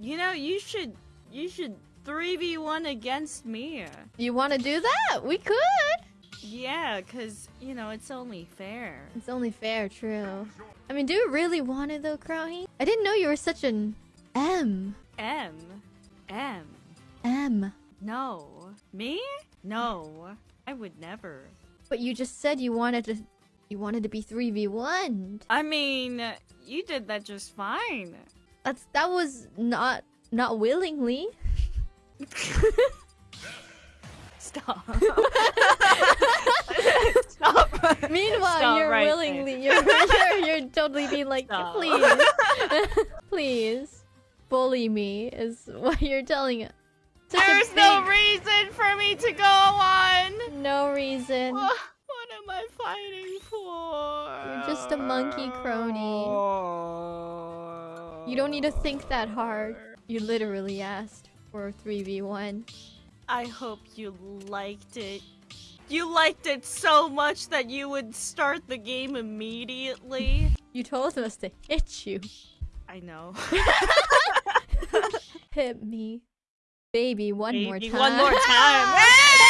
You know, you should you should 3v1 against me. You want to do that? We could. Yeah, cuz you know, it's only fair. It's only fair, true. I mean, do you really want it though, Crowhey? I didn't know you were such an M. M M M. No. Me? No. I would never. But you just said you wanted to you wanted to be 3v1. I mean, you did that just fine. That's that was not not willingly. Stop. Stop. Meanwhile, Stop you're right willingly you're, you're you're totally being like, Stop. please, please, bully me is what you're telling us. Such a There's no reason for me to go on. no reason. What, what am I fighting for? You're just a monkey crony. Oh. You don't need to think that hard. You literally asked for 3v1. I hope you liked it. You liked it so much that you would start the game immediately. You told us to hit you. I know. Hit me. Baby, one more time. One more time.